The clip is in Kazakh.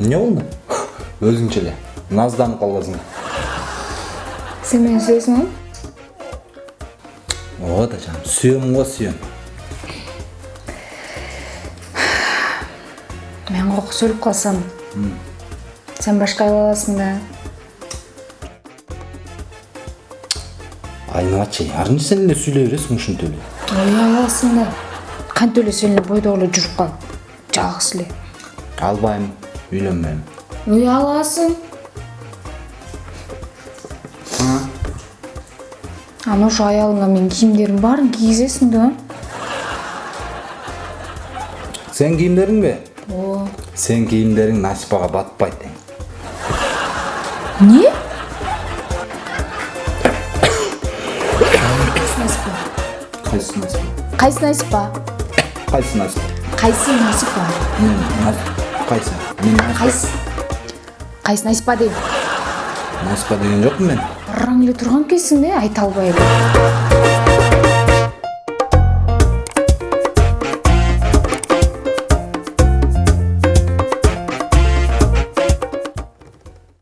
эмне болду өзүңчө эле назданып калбасың сен. Мени сүйөсүңбү ооба да жаным сүйөм го сүйөм мен коркуп өлүп калсам сен башка ала аласың да. Айналачы арынча сен эле сүйлөй бересиң ушинтип эле. Ой аласың да. Кантип эле сен эле бойдок эле жүрүп кал жалгыз эле. Албайм. Аласың анан ошо аялыңа менин кийимдеримдин баарын кийгизесиң да сен кийимдериңби ооба сен кийимдериң насипага батпайт эмне кайсы насипа кайсы насипа кайсы насипа кайсы насипа кайсы мен кайсы кайсы насипа дейм насипа деген жокмун мен. Бараң эле турган экенсиң да айта албай. эле